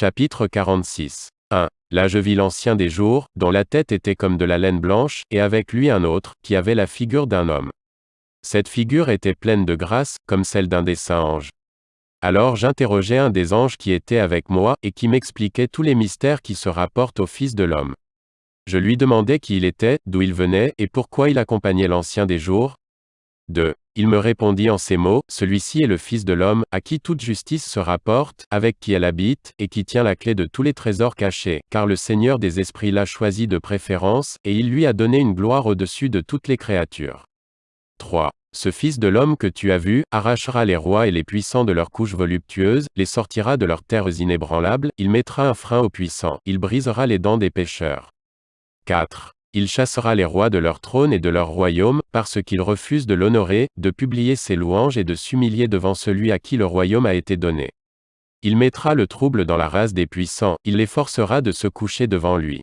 Chapitre 46. 1. Là je vis l'ancien des jours, dont la tête était comme de la laine blanche, et avec lui un autre, qui avait la figure d'un homme. Cette figure était pleine de grâce, comme celle d'un des saints anges. Alors j'interrogeai un des anges qui était avec moi, et qui m'expliquait tous les mystères qui se rapportent au Fils de l'homme. Je lui demandai qui il était, d'où il venait, et pourquoi il accompagnait l'ancien des jours. 2. Il me répondit en ces mots, Celui-ci est le Fils de l'homme, à qui toute justice se rapporte, avec qui elle habite, et qui tient la clé de tous les trésors cachés, car le Seigneur des esprits l'a choisi de préférence, et il lui a donné une gloire au-dessus de toutes les créatures. 3. Ce Fils de l'homme que tu as vu, arrachera les rois et les puissants de leurs couches voluptueuses, les sortira de leurs terres inébranlables, il mettra un frein aux puissants, il brisera les dents des pécheurs. 4. Il chassera les rois de leur trône et de leur royaume, parce qu'ils refusent de l'honorer, de publier ses louanges et de s'humilier devant celui à qui le royaume a été donné. Il mettra le trouble dans la race des puissants, il les forcera de se coucher devant lui.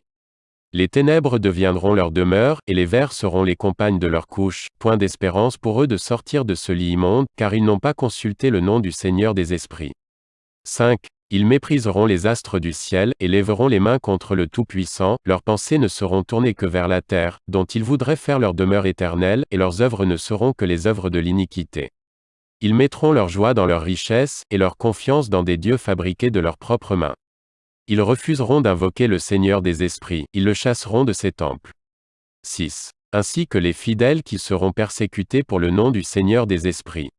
Les ténèbres deviendront leur demeure, et les vers seront les compagnes de leur couche, point d'espérance pour eux de sortir de ce lit immonde, car ils n'ont pas consulté le nom du Seigneur des esprits. 5. Ils mépriseront les astres du ciel, et lèveront les mains contre le Tout-Puissant, leurs pensées ne seront tournées que vers la terre, dont ils voudraient faire leur demeure éternelle, et leurs œuvres ne seront que les œuvres de l'iniquité. Ils mettront leur joie dans leur richesse, et leur confiance dans des dieux fabriqués de leurs propres mains. Ils refuseront d'invoquer le Seigneur des esprits, ils le chasseront de ses temples. 6. Ainsi que les fidèles qui seront persécutés pour le nom du Seigneur des esprits.